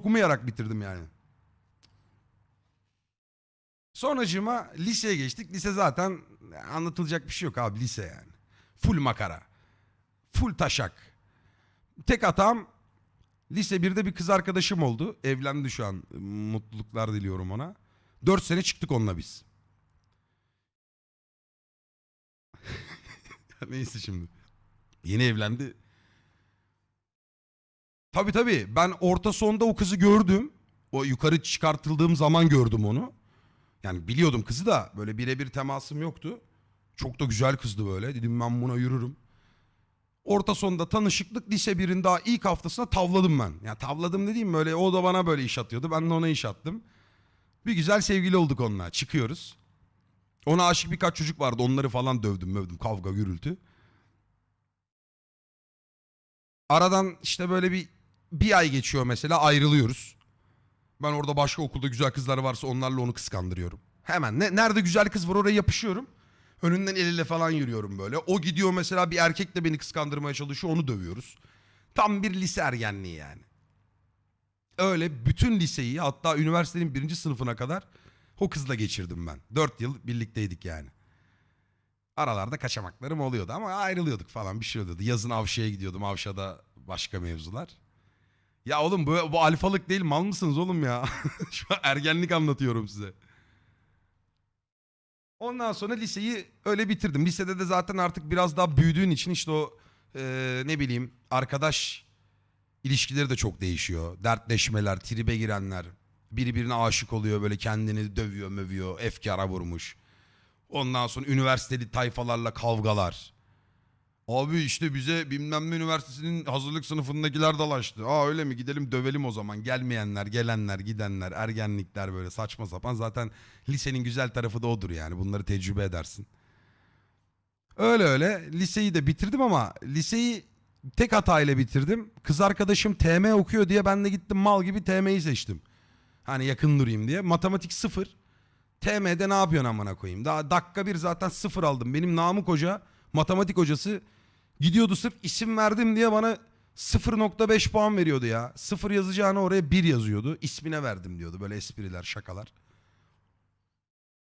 okumayarak bitirdim yani. Sonracığıma liseye geçtik. Lise zaten anlatılacak bir şey yok abi lise yani. Full makara. Full taşak. Tek hatam lise 1'de bir kız arkadaşım oldu. Evlendi şu an. Mutluluklar diliyorum ona. 4 sene çıktık onunla biz. Neyse şimdi. Yeni evlendi. Tabii tabii. Ben orta sonda o kızı gördüm. O yukarı çıkartıldığım zaman gördüm onu. Yani biliyordum kızı da böyle birebir temasım yoktu. Çok da güzel kızdı böyle. Dedim ben buna yürürüm. Orta sonda tanışıklık lise birin daha ilk haftasında tavladım ben. Ya tavladım dediğim böyle o da bana böyle iş atıyordu. Ben de ona iş attım. Bir güzel sevgili olduk onunla. Çıkıyoruz. Ona aşık birkaç çocuk vardı. Onları falan dövdüm mövdüm. Kavga gürültü. Aradan işte böyle bir bir ay geçiyor mesela ayrılıyoruz. Ben orada başka okulda güzel kızlar varsa onlarla onu kıskandırıyorum. Hemen ne, nerede güzel kız var oraya yapışıyorum. Önünden el ele falan yürüyorum böyle. O gidiyor mesela bir erkekle beni kıskandırmaya çalışıyor onu dövüyoruz. Tam bir lise ergenliği yani. Öyle bütün liseyi hatta üniversitenin birinci sınıfına kadar o kızla geçirdim ben. Dört yıl birlikteydik yani. Aralarda kaçamaklarım oluyordu ama ayrılıyorduk falan bir şey oluyordu. Yazın Avşa'ya gidiyordum. Avşa'da başka mevzular. Ya oğlum bu, bu alfalık değil mal mısınız oğlum ya? Şu an ergenlik anlatıyorum size. Ondan sonra liseyi öyle bitirdim. Lisede de zaten artık biraz daha büyüdüğün için işte o eee, ne bileyim arkadaş ilişkileri de çok değişiyor. Dertleşmeler, tribe girenler. Biri birine aşık oluyor böyle kendini dövüyor mövüyor. Efkara vurmuş. Ondan sonra üniversiteli tayfalarla kavgalar. Abi işte bize bilmem ne üniversitesinin hazırlık sınıfındakiler dalaştı. Aa öyle mi gidelim dövelim o zaman. Gelmeyenler, gelenler, gidenler, ergenlikler böyle saçma sapan. Zaten lisenin güzel tarafı da odur yani. Bunları tecrübe edersin. Öyle öyle liseyi de bitirdim ama liseyi tek hatayla bitirdim. Kız arkadaşım TM okuyor diye ben de gittim mal gibi TM'yi seçtim. Hani yakın durayım diye. Matematik sıfır. TM'de ne yapıyorsun amına koyayım? Daha dakika bir zaten sıfır aldım. Benim Namık Hoca matematik hocası gidiyordu sırf isim verdim diye bana 0.5 puan veriyordu ya. Sıfır yazacağını oraya bir yazıyordu. İsmine verdim diyordu böyle espriler şakalar.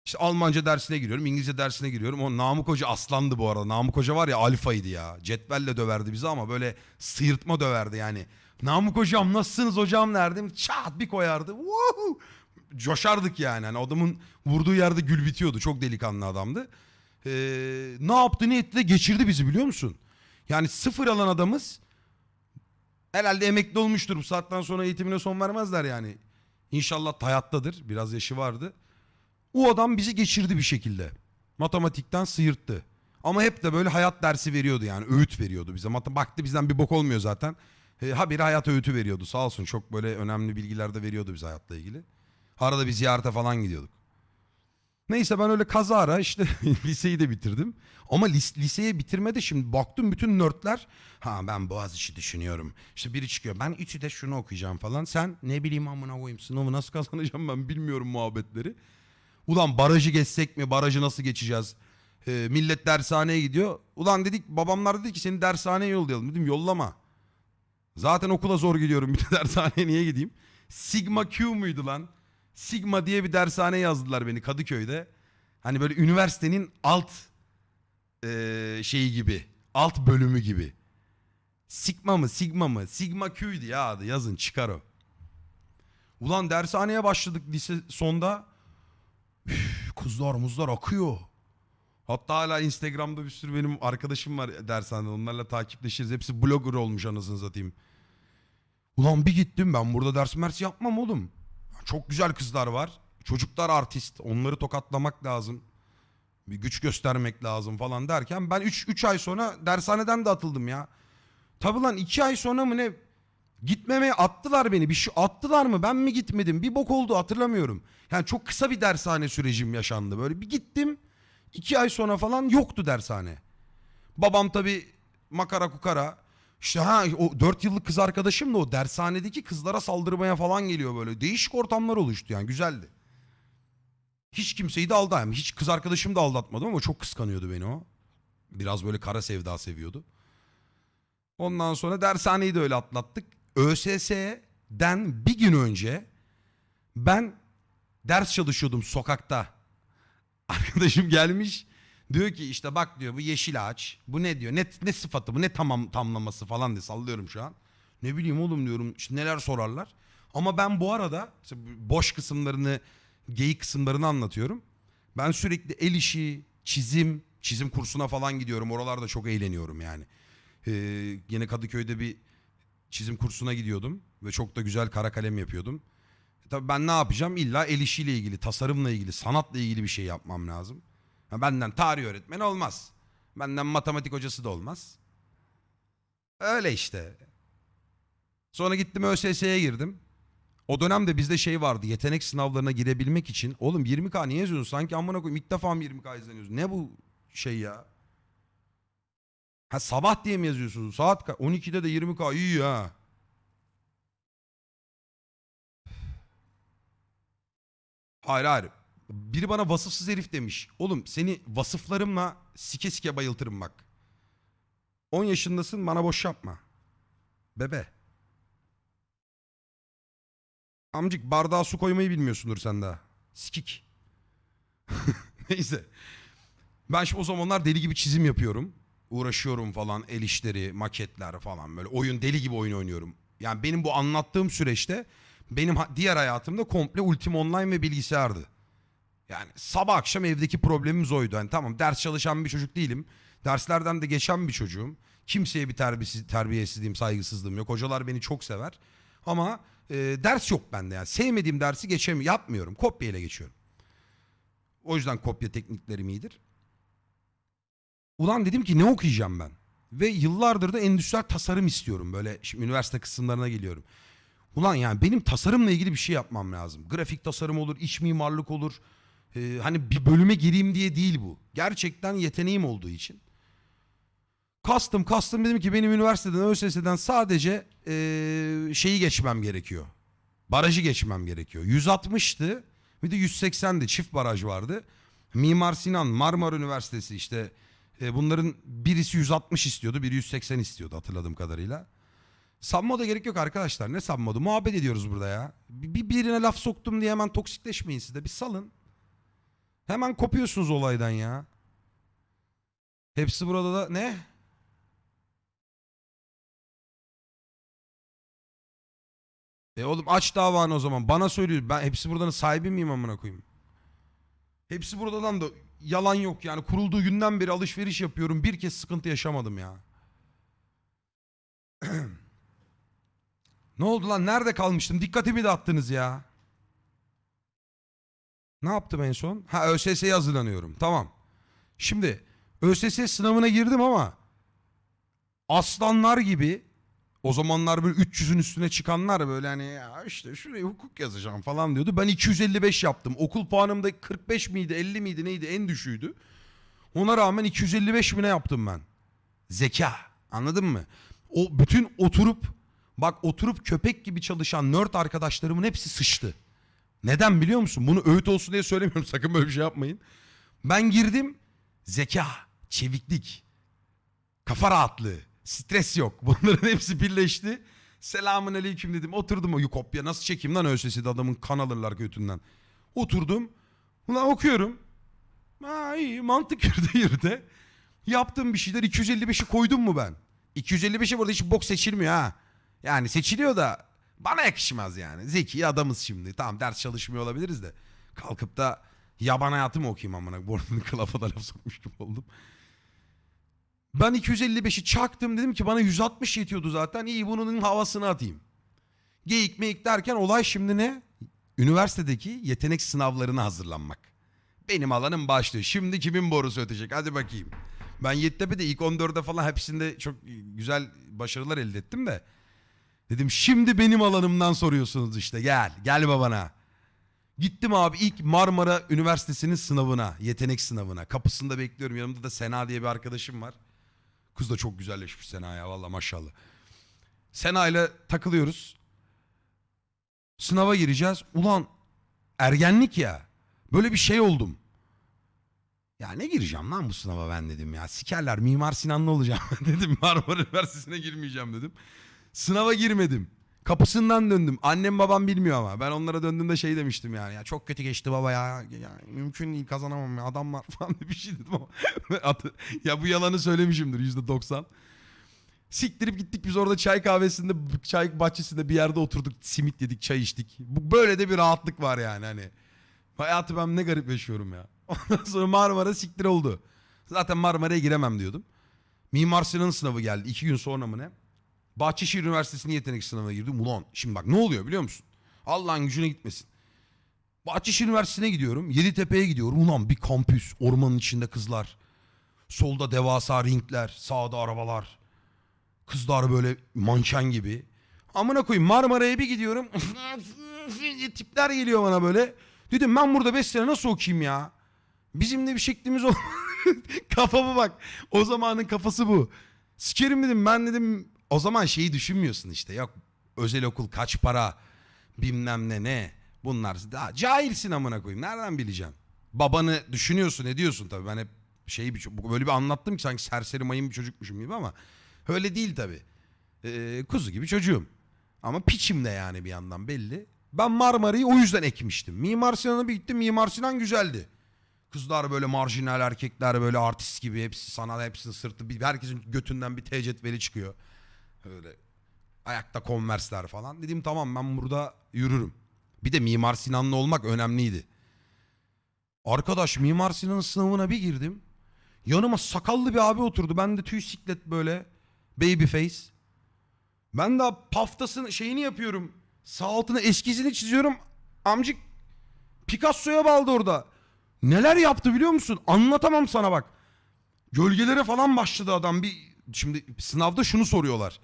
İşte Almanca dersine giriyorum, İngilizce dersine giriyorum. O Namık Hoca aslandı bu arada. Namık Hoca var ya alfaydı ya. Cetvelle döverdi bizi ama böyle sıyırtma döverdi yani. Namık Hocam nasılsınız hocam derdim. Çat bir koyardı. Woohoo! Coşardık yani. Hani adamın vurduğu yerde gül bitiyordu. Çok delikanlı adamdı. Ee, ne yaptı ne etti de geçirdi bizi biliyor musun? Yani sıfır alan adamız herhalde emekli olmuştur. Bu saatten sonra eğitimine son vermezler yani. İnşallah hayattadır. Biraz yaşı vardı. O adam bizi geçirdi bir şekilde. Matematikten sıyırttı. Ama hep de böyle hayat dersi veriyordu yani. Öğüt veriyordu bize. Mat- Baktı bizden bir bok olmuyor zaten. E, habire hayat öğütü veriyordu. Sağ olsun çok böyle önemli bilgiler de veriyordu bize hayatla ilgili. Arada bir ziyarete falan gidiyorduk. Neyse ben öyle kazara işte liseyi de bitirdim. Ama lis- liseye bitirmede şimdi baktım bütün nörtler ha ben Boğaziçi düşünüyorum. İşte biri çıkıyor ben İTÜ'de şunu okuyacağım falan. Sen ne bileyim amına koyayım sınavı nasıl kazanacağım ben bilmiyorum muhabbetleri. Ulan barajı geçsek mi barajı nasıl geçeceğiz? Ee, millet dershaneye gidiyor. Ulan dedik babamlar dedi ki seni dershaneye yollayalım. Dedim yollama. Zaten okula zor gidiyorum bir de dershaneye niye gideyim? Sigma Q muydu lan? Sigma diye bir dershane yazdılar beni Kadıköy'de. Hani böyle üniversitenin alt eee, şeyi gibi. Alt bölümü gibi. Sigma mı Sigma mı? Sigma Q'ydu ya adı yazın çıkar o. Ulan dershaneye başladık lise sonda. Üf, kızlar muzlar akıyor. Hatta hala Instagram'da bir sürü benim arkadaşım var dershanede. Onlarla takipleşiriz. Hepsi blogger olmuş anasını satayım. Ulan bir gittim ben burada ders mers yapmam oğlum. Çok güzel kızlar var. Çocuklar artist. Onları tokatlamak lazım. Bir güç göstermek lazım falan derken ben 3 ay sonra dershaneden de atıldım ya. Tabi lan 2 ay sonra mı ne gitmemeye attılar beni. Bir şey attılar mı ben mi gitmedim? Bir bok oldu hatırlamıyorum. Yani çok kısa bir dershane sürecim yaşandı. Böyle bir gittim. 2 ay sonra falan yoktu dershane. Babam tabi makara kukara. İşte ha o 4 yıllık kız arkadaşım da o dershanedeki kızlara saldırmaya falan geliyor böyle. Değişik ortamlar oluştu yani güzeldi. Hiç kimseyi de aldatmadım. Hiç kız arkadaşım da aldatmadım ama çok kıskanıyordu beni o. Biraz böyle kara sevda seviyordu. Ondan sonra dershaneyi de öyle atlattık. ÖSS'ye den bir gün önce ben ders çalışıyordum sokakta. Arkadaşım gelmiş diyor ki işte bak diyor bu yeşil ağaç. Bu ne diyor? Ne, ne sıfatı bu? Ne tamam tamlaması falan diye sallıyorum şu an. Ne bileyim oğlum diyorum işte neler sorarlar. Ama ben bu arada işte boş kısımlarını, geyik kısımlarını anlatıyorum. Ben sürekli el işi, çizim, çizim kursuna falan gidiyorum. Oralarda çok eğleniyorum yani. Ee, yine Kadıköy'de bir çizim kursuna gidiyordum ve çok da güzel kara kalem yapıyordum. E Tabii ben ne yapacağım? İlla el işiyle ilgili, tasarımla ilgili, sanatla ilgili bir şey yapmam lazım. Benden tarih öğretmeni olmaz. Benden matematik hocası da olmaz. Öyle işte. Sonra gittim ÖSS'ye girdim. O dönemde bizde şey vardı yetenek sınavlarına girebilmek için. Oğlum 20K niye yazıyorsun? Sanki amına koyayım ilk defa mı 20K izleniyorsun? Ne bu şey ya? Ha sabah diye mi yazıyorsunuz? Saat ka- 12'de de 20K iyi ha. Hayır hayır. Biri bana vasıfsız herif demiş. Oğlum seni vasıflarımla sike sike bayıltırım bak. 10 yaşındasın bana boş yapma. Bebe. Amcık bardağa su koymayı bilmiyorsundur sen daha. Sikik. Neyse. Ben şimdi o zamanlar deli gibi çizim yapıyorum. Uğraşıyorum falan el işleri, maketler falan böyle. Oyun deli gibi oyun oynuyorum. Yani benim bu anlattığım süreçte benim diğer hayatımda komple Ultima Online ve bilgisayardı. Yani sabah akşam evdeki problemimiz oydu. Hani tamam ders çalışan bir çocuk değilim. Derslerden de geçen bir çocuğum. Kimseye bir terbiyesiz, terbiyesizliğim, saygısızlığım yok. Hocalar beni çok sever. Ama e, ders yok bende yani. Sevmediğim dersi geçemiyorum. Yapmıyorum. Kopya ile geçiyorum. O yüzden kopya tekniklerim iyidir. Ulan dedim ki ne okuyacağım ben? Ve yıllardır da endüstriyel tasarım istiyorum. Böyle şimdi üniversite kısımlarına geliyorum. Ulan yani benim tasarımla ilgili bir şey yapmam lazım. Grafik tasarım olur, iç mimarlık olur. Ee, hani bir bölüme gireyim diye değil bu. Gerçekten yeteneğim olduğu için. Kastım kastım dedim ki benim üniversiteden, ÖSS'den sadece ee, şeyi geçmem gerekiyor. Barajı geçmem gerekiyor. 160'tı bir de 180'di çift baraj vardı. Mimar Sinan, Marmara Üniversitesi işte e, bunların birisi 160 istiyordu, biri 180 istiyordu hatırladığım kadarıyla. Sanma da gerek yok arkadaşlar. Ne sanmadı? Muhabbet ediyoruz burada ya. Bir birine laf soktum diye hemen toksikleşmeyin siz de. Bir salın. Hemen kopuyorsunuz olaydan ya. Hepsi burada da ne? E oğlum aç davanı o zaman. Bana söylüyor. Ben hepsi buradanın sahibi miyim amına koyayım? Hepsi buradan da yalan yok yani. Kurulduğu günden beri alışveriş yapıyorum. Bir kez sıkıntı yaşamadım ya. ne oldu lan? Nerede kalmıştım? Dikkatimi dağıttınız ya. Ne yaptım en son? Ha ÖSS'ye hazırlanıyorum. Tamam. Şimdi ÖSS sınavına girdim ama aslanlar gibi o zamanlar böyle 300'ün üstüne çıkanlar böyle hani ya işte şuraya hukuk yazacağım falan diyordu. Ben 255 yaptım. Okul puanım da 45 miydi 50 miydi neydi en düşüğüydü. Ona rağmen 255 bine yaptım ben. Zeka anladın mı? O bütün oturup bak oturup köpek gibi çalışan nerd arkadaşlarımın hepsi sıçtı. Neden biliyor musun? Bunu öğüt olsun diye söylemiyorum. Sakın böyle bir şey yapmayın. Ben girdim. Zeka, çeviklik, kafa rahatlığı, stres yok. Bunların hepsi birleşti. Selamun aleyküm dedim. Oturdum kopya nasıl çekeyim lan ÖSS'de adamın kan alırlar götünden. Oturdum. Ulan okuyorum. Ha iyi mantık yürüde yürüde. Yaptığım bir şeyler 255'i koydum mu ben? 255'i burada hiç bok seçilmiyor ha. Yani seçiliyor da bana yakışmaz yani. Zeki adamız şimdi. Tamam ders çalışmıyor olabiliriz de. Kalkıp da yaban hayatı mı okuyayım amına? Burnunu kılafa da laf sokmuş gibi oldum. Ben 255'i çaktım dedim ki bana 160 yetiyordu zaten. İyi bunun havasını atayım. Geyik meyik derken olay şimdi ne? Üniversitedeki yetenek sınavlarına hazırlanmak. Benim alanım başlıyor. Şimdi kimin borusu ötecek? Hadi bakayım. Ben Yeditepe'de ilk 14'e falan hepsinde çok güzel başarılar elde ettim de. Dedim şimdi benim alanımdan soruyorsunuz işte gel. Gel babana. Gittim abi ilk Marmara Üniversitesi'nin sınavına. Yetenek sınavına. Kapısında bekliyorum. Yanımda da Sena diye bir arkadaşım var. Kız da çok güzelleşmiş Sena ya valla maşallah. Sena ile takılıyoruz. Sınava gireceğiz. Ulan ergenlik ya. Böyle bir şey oldum. Ya ne gireceğim lan bu sınava ben dedim ya. Sikerler Mimar Sinanlı olacağım dedim. Marmara Üniversitesi'ne girmeyeceğim dedim. Sınava girmedim. Kapısından döndüm. Annem babam bilmiyor ama. Ben onlara döndüğümde şey demiştim yani. Ya çok kötü geçti baba ya. ya mümkün değil kazanamam ya. Adam var falan bir şey dedim ama. Ya bu yalanı söylemişimdir yüzde doksan. Siktirip gittik biz orada çay kahvesinde, çay bahçesinde bir yerde oturduk. Simit yedik, çay içtik. Böyle de bir rahatlık var yani hani. Hayatı ben ne garip yaşıyorum ya. Ondan sonra Marmara siktir oldu. Zaten Marmara'ya giremem diyordum. Mimar Sinan sınavı geldi. iki gün sonra mı ne? Bahçeşehir Üniversitesi'nin yetenek sınavına girdim. Ulan şimdi bak ne oluyor biliyor musun? Allah'ın gücüne gitmesin. Bahçeşehir Üniversitesi'ne gidiyorum. Yeditepe'ye gidiyorum. Ulan bir kampüs. Ormanın içinde kızlar. Solda devasa ringler. Sağda arabalar. Kızlar böyle manken gibi. Amına koyayım Marmara'ya bir gidiyorum. Tipler geliyor bana böyle. Dedim ben burada 5 sene nasıl okuyayım ya? Bizim de bir şeklimiz ol. Kafama bak. O zamanın kafası bu. Sikerim dedim ben dedim o zaman şeyi düşünmüyorsun işte. Yok özel okul kaç para bilmem ne ne. Bunlar daha cahilsin amına koyayım. Nereden bileceğim? Babanı düşünüyorsun ediyorsun tabii. Ben hep şeyi bir, böyle bir anlattım ki sanki serseri mayın bir çocukmuşum gibi ama öyle değil tabii. Ee, kuzu gibi çocuğum. Ama piçim de yani bir yandan belli. Ben Marmara'yı o yüzden ekmiştim. Mimar Sinan'a bir gittim. Mimar Sinan güzeldi. Kızlar böyle marjinal erkekler böyle artist gibi hepsi sanat hepsinin sırtı bir herkesin götünden bir tecetveli çıkıyor. Öyle ayakta konversler falan. Dedim tamam ben burada yürürüm. Bir de Mimar Sinanlı olmak önemliydi. Arkadaş Mimar Sinan'ın sınavına bir girdim. Yanıma sakallı bir abi oturdu. Ben de tüy siklet böyle baby face. Ben de paftasını şeyini yapıyorum. Sağ altına eskizini çiziyorum. Amcık Picasso'ya bağladı orada. Neler yaptı biliyor musun? Anlatamam sana bak. Gölgelere falan başladı adam. Bir şimdi sınavda şunu soruyorlar.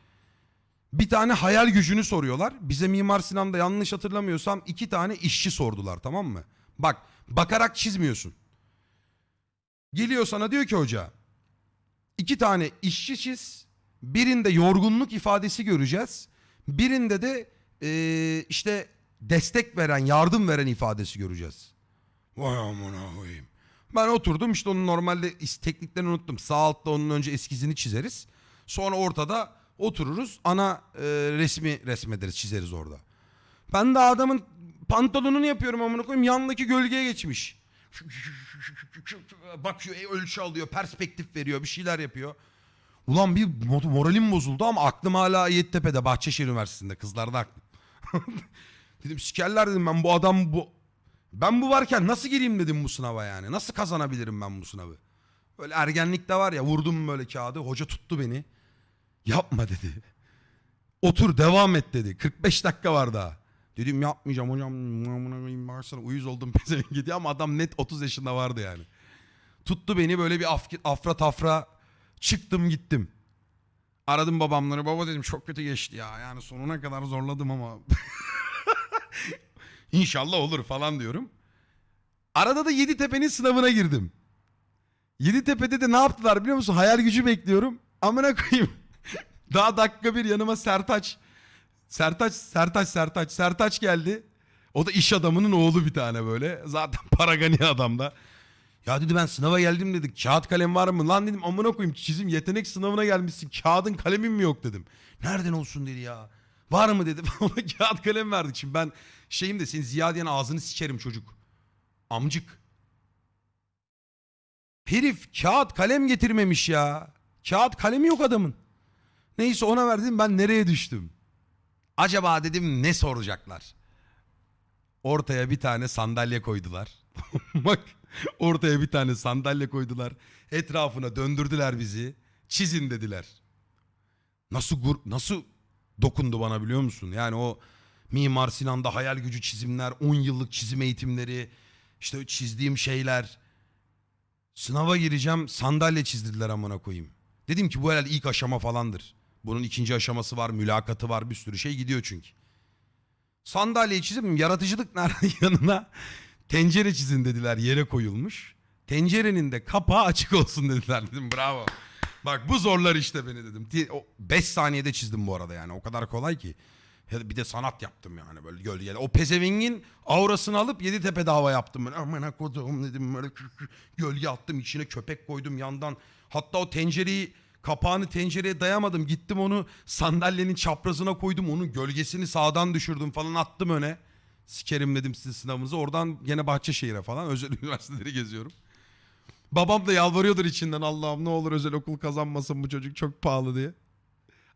Bir tane hayal gücünü soruyorlar. Bize Mimar Sinan'da yanlış hatırlamıyorsam iki tane işçi sordular tamam mı? Bak bakarak çizmiyorsun. Geliyor sana diyor ki hoca. iki tane işçi çiz. Birinde yorgunluk ifadesi göreceğiz. Birinde de eee, işte destek veren, yardım veren ifadesi göreceğiz. Vay amına koyayım. Ben oturdum işte onun normalde tekniklerini unuttum. Sağ altta onun önce eskizini çizeriz. Sonra ortada otururuz. Ana e, resmi resmederiz, çizeriz orada. Ben de adamın pantolonunu yapıyorum amına koyayım. Yanındaki gölgeye geçmiş. Bakıyor, e, ölçü alıyor, perspektif veriyor, bir şeyler yapıyor. Ulan bir mo- moralim bozuldu ama aklım hala Yeditepe'de, Bahçeşehir Üniversitesi'nde. Kızlarda aklım. dedim sikerler dedim ben bu adam bu ben bu varken nasıl gireyim dedim bu sınava yani. Nasıl kazanabilirim ben bu sınavı? Böyle ergenlikte var ya vurdum böyle kağıdı. Hoca tuttu beni. Yapma dedi. Otur devam et dedi. 45 dakika var daha. Dedim yapmayacağım hocam. Amına koyayım baksana uyuz oldum pezevenk gidiyor ama adam net 30 yaşında vardı yani. Tuttu beni böyle bir af, afra tafra çıktım gittim. Aradım babamları. Baba dedim çok kötü geçti ya. Yani sonuna kadar zorladım ama İnşallah olur falan diyorum. Arada da Yeditepe'nin sınavına girdim. Yeditepe'de de ne yaptılar biliyor musun? Hayal gücü bekliyorum. Amına koyayım. Daha dakika bir yanıma Sertaç. Sertaç, Sertaç, Sertaç. Sertaç geldi. O da iş adamının oğlu bir tane böyle. Zaten paragani adam da. Ya dedi ben sınava geldim dedi. Kağıt kalem var mı? Lan dedim amına koyayım çizim yetenek sınavına gelmişsin. Kağıdın kalemin mi yok dedim. Nereden olsun dedi ya. Var mı dedi. Ona kağıt kalem verdik. Şimdi ben şeyim de senin Ziyade'nin ağzını sikerim çocuk. Amcık. Herif kağıt kalem getirmemiş ya. Kağıt kalemi yok adamın. Neyse ona verdim ben nereye düştüm? Acaba dedim ne soracaklar? Ortaya bir tane sandalye koydular. Bak ortaya bir tane sandalye koydular. Etrafına döndürdüler bizi. Çizin dediler. Nasıl gur nasıl dokundu bana biliyor musun? Yani o Mimar Sinan'da hayal gücü çizimler, 10 yıllık çizim eğitimleri, işte çizdiğim şeyler. Sınava gireceğim, sandalye çizdirdiler amına koyayım. Dedim ki bu herhalde ilk aşama falandır. Bunun ikinci aşaması var, mülakatı var, bir sürü şey gidiyor çünkü. Sandalyeyi çizim, yaratıcılık nerede yanına? Tencere çizin dediler, yere koyulmuş. Tencerenin de kapağı açık olsun dediler dedim bravo. Bak bu zorlar işte beni dedim. 5 saniyede çizdim bu arada yani o kadar kolay ki. Bir de sanat yaptım yani böyle gölgede. O pezevengin aurasını alıp Yeditepe dava yaptım. Ben amına koduğum dedim böyle gölge attım içine köpek koydum yandan. Hatta o tencereyi Kapağını tencereye dayamadım. Gittim onu sandalyenin çaprazına koydum. Onun gölgesini sağdan düşürdüm falan attım öne. Sikerim dedim sizin sınavınızı. Oradan gene Bahçeşehir'e falan özel üniversiteleri geziyorum. Babam da yalvarıyordur içinden Allah'ım ne olur özel okul kazanmasın bu çocuk çok pahalı diye.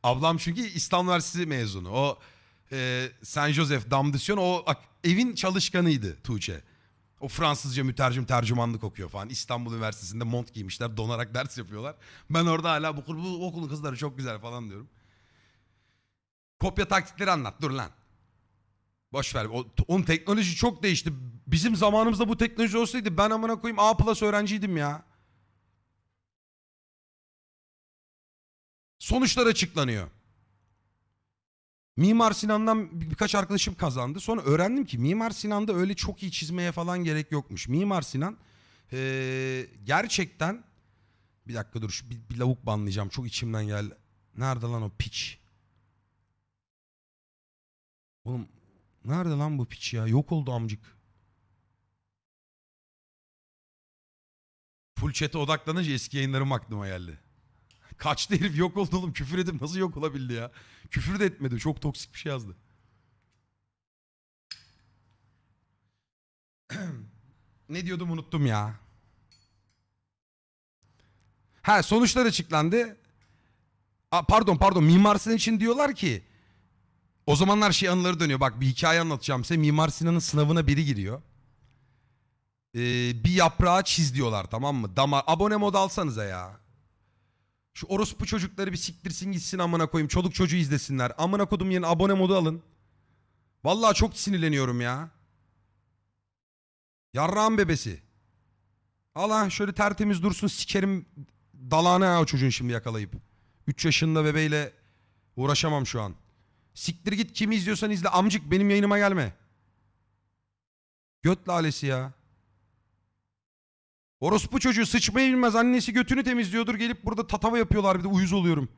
Ablam çünkü İstanbul Üniversitesi mezunu. O e, Saint Joseph Damdisyon o ak- evin çalışkanıydı Tuğçe. O Fransızca mütercim tercümanlık okuyor falan. İstanbul Üniversitesi'nde mont giymişler donarak ders yapıyorlar. Ben orada hala bu, bu okulun kızları çok güzel falan diyorum. Kopya taktikleri anlat dur lan. Boş ver. O, onun teknoloji çok değişti. Bizim zamanımızda bu teknoloji olsaydı ben amına koyayım A plus öğrenciydim ya. Sonuçlar açıklanıyor. Mimar Sinan'dan bir- birkaç arkadaşım kazandı. Sonra öğrendim ki Mimar Sinan'da öyle çok iyi çizmeye falan gerek yokmuş. Mimar Sinan eee, gerçekten bir dakika dur şu bir, bir lavuk banlayacağım. Çok içimden geldi. Nerede lan o piç? Oğlum nerede lan bu piç ya? Yok oldu amcık. Full chat'e odaklanınca eski yayınlarım aklıma geldi. Kaçtı herif yok oldu oğlum. Küfür edip nasıl yok olabildi ya? Küfür de etmedi. Çok toksik bir şey yazdı. ne diyordum unuttum ya. Ha sonuçlar açıklandı. Aa, pardon pardon Mimar Sinan için diyorlar ki o zamanlar şey anıları dönüyor. Bak bir hikaye anlatacağım size. Mimar Sinan'ın sınavına biri giriyor. Ee, bir yaprağı çiz diyorlar tamam mı? Damar abone mod alsanıza ya. Şu orospu çocukları bir siktirsin gitsin amına koyayım. Çoluk çocuğu izlesinler. Amına kodum yerine abone modu alın. Vallahi çok sinirleniyorum ya. Yarrağın bebesi. Al ha şöyle tertemiz dursun sikerim dalağını ha o çocuğun şimdi yakalayıp. 3 yaşında bebeğiyle uğraşamam şu an. Siktir git kimi izliyorsan izle. Amcık benim yayınıma gelme. Göt lalesi ya. Orospu çocuğu sıçmayı bilmez. Annesi götünü temizliyordur. Gelip burada tatava yapıyorlar bir de uyuz oluyorum.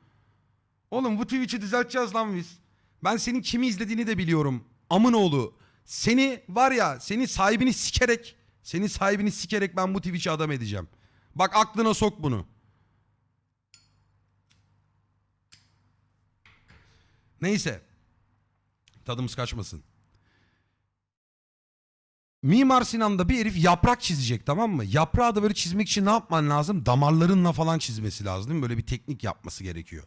Oğlum bu Twitch'i düzelteceğiz lan biz. Ben senin kimi izlediğini de biliyorum. Amın oğlu. Seni var ya senin sahibini sikerek senin sahibini sikerek ben bu Twitch'i adam edeceğim. Bak aklına sok bunu. Neyse. Tadımız kaçmasın. Mimar Sinan'da bir herif yaprak çizecek tamam mı? Yaprağı da böyle çizmek için ne yapman lazım? Damarlarınla falan çizmesi lazım değil mi? Böyle bir teknik yapması gerekiyor.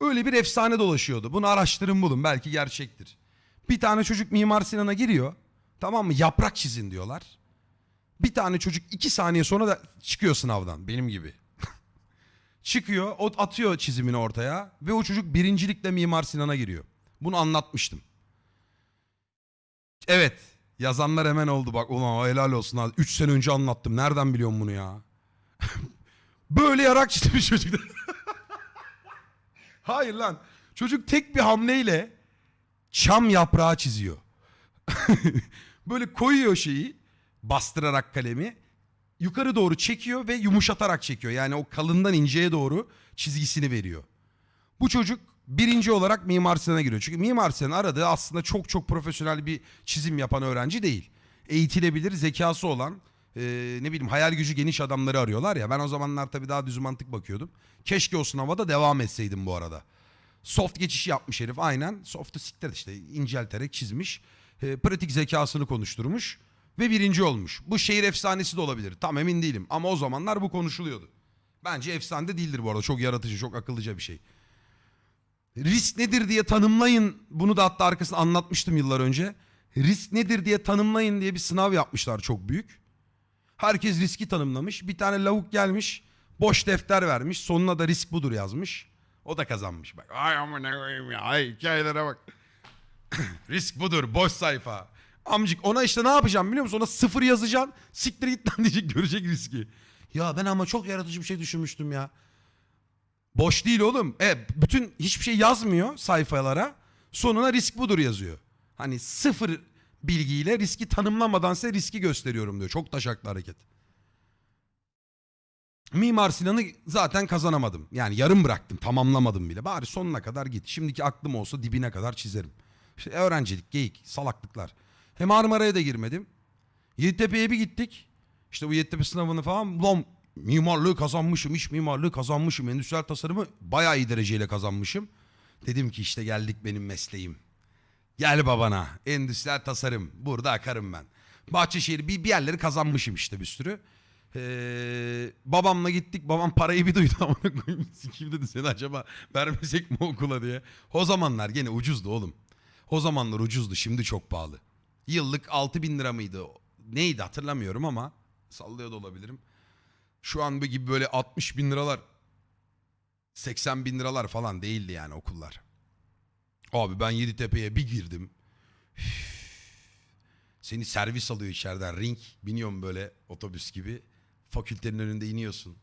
Öyle bir efsane dolaşıyordu. Bunu araştırın bulun belki gerçektir. Bir tane çocuk Mimar Sinan'a giriyor. Tamam mı? Yaprak çizin diyorlar. Bir tane çocuk iki saniye sonra da çıkıyor sınavdan benim gibi. çıkıyor o atıyor çizimini ortaya ve o çocuk birincilikle Mimar Sinan'a giriyor. Bunu anlatmıştım. Evet yazanlar hemen oldu bak ulan helal olsun abi. 3 sene önce anlattım nereden biliyorum bunu ya. Böyle yarak çizmiş çocuk. Hayır lan çocuk tek bir hamleyle çam yaprağı çiziyor. Böyle koyuyor şeyi bastırarak kalemi yukarı doğru çekiyor ve yumuşatarak çekiyor. Yani o kalından inceye doğru çizgisini veriyor. Bu çocuk birinci olarak Mimar Sinan'a giriyor. Çünkü Mimar Sinan aradığı aslında çok çok profesyonel bir çizim yapan öğrenci değil. Eğitilebilir, zekası olan, e, ne bileyim hayal gücü geniş adamları arıyorlar ya. Ben o zamanlar tabii daha düz mantık bakıyordum. Keşke o sınava da devam etseydim bu arada. Soft geçişi yapmış herif aynen. Soft'u siktir işte incelterek çizmiş. E, pratik zekasını konuşturmuş ve birinci olmuş. Bu şehir efsanesi de olabilir. Tam emin değilim ama o zamanlar bu konuşuluyordu. Bence efsane de değildir bu arada. Çok yaratıcı, çok akıllıca bir şey. Risk nedir diye tanımlayın. Bunu da hatta arkasını anlatmıştım yıllar önce. Risk nedir diye tanımlayın diye bir sınav yapmışlar çok büyük. Herkes riski tanımlamış. Bir tane lavuk gelmiş. Boş defter vermiş. Sonuna da risk budur yazmış. O da kazanmış. Bak ay amına koyayım ya. Ay hikayelere bak. risk budur. Boş sayfa. Amcık ona işte ne yapacağım biliyor musun? Ona sıfır yazacaksın. Siktir git lan diyecek görecek riski. Ya ben ama çok yaratıcı bir şey düşünmüştüm ya. Boş değil oğlum. E, bütün hiçbir şey yazmıyor sayfalara. Sonuna risk budur yazıyor. Hani sıfır bilgiyle riski tanımlamadan size riski gösteriyorum diyor. Çok taşaklı hareket. Mimar Sinan'ı zaten kazanamadım. Yani yarım bıraktım. Tamamlamadım bile. Bari sonuna kadar git. Şimdiki aklım olsa dibine kadar çizerim. İşte öğrencilik, geyik, salaklıklar. Hem Marmara'ya da girmedim. Yeditepe'ye bir gittik. İşte bu Yeditepe sınavını falan. Ulan mimarlığı kazanmışım, iç mimarlığı kazanmışım, endüstriyel tasarımı bayağı iyi dereceyle kazanmışım. Dedim ki işte geldik benim mesleğim. Gel babana. Endüstriyel tasarım. Burada akarım ben. Bahçeşehir bir, bir yerleri kazanmışım işte bir sürü. Ee, babamla gittik. Babam parayı bir duydu. Koyayım. Sikeyim dedi seni acaba vermesek mi okula diye. O zamanlar gene ucuzdu oğlum. O zamanlar ucuzdu. Şimdi çok pahalı. Yıllık 6 bin lira mıydı? Neydi hatırlamıyorum ama sallıyor da olabilirim. Şu an gibi böyle 60 bin liralar 80 bin liralar falan değildi yani okullar. Abi ben Yeditepe'ye bir girdim. Seni servis alıyor içeriden ring. Biniyorum böyle otobüs gibi. Fakültenin önünde iniyorsun.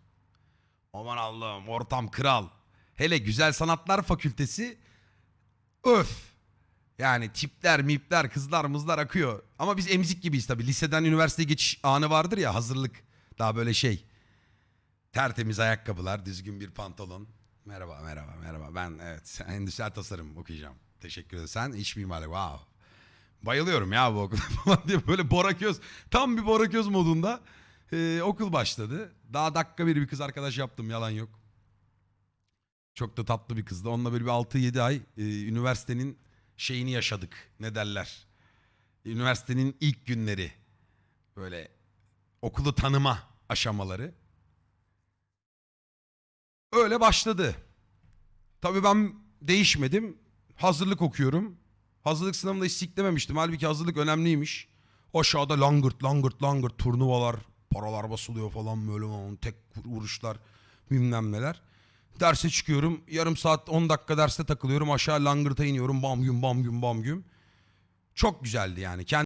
Aman Allah'ım ortam kral. Hele Güzel Sanatlar Fakültesi öf. Yani tipler, mipler, kızlar, mızlar akıyor. Ama biz emzik gibiyiz tabii. Liseden üniversiteye geçiş anı vardır ya hazırlık. Daha böyle şey. Tertemiz ayakkabılar, düzgün bir pantolon. Merhaba, merhaba, merhaba. Ben evet endüstriyel tasarım okuyacağım. Teşekkür ederim. Sen iç mimarlık. Wow. Bayılıyorum ya bu okula falan diye böyle boraköz. Tam bir boraköz modunda ee, okul başladı. Daha dakika bir bir kız arkadaş yaptım yalan yok. Çok da tatlı bir kızdı. Onunla böyle bir 6-7 ay e, üniversitenin şeyini yaşadık. Ne derler? Üniversitenin ilk günleri. Böyle okulu tanıma aşamaları. Öyle başladı. Tabii ben değişmedim. Hazırlık okuyorum. Hazırlık sınavında hiç. Halbuki hazırlık önemliymiş. Aşağıda langırt langırt langırt turnuvalar, paralar basılıyor falan böyle falan, tek vuruşlar bilmem neler. Derse çıkıyorum. Yarım saat 10 dakika derste takılıyorum. Aşağı langırta iniyorum. Bam güm bam güm bam güm. Çok güzeldi yani. Kendi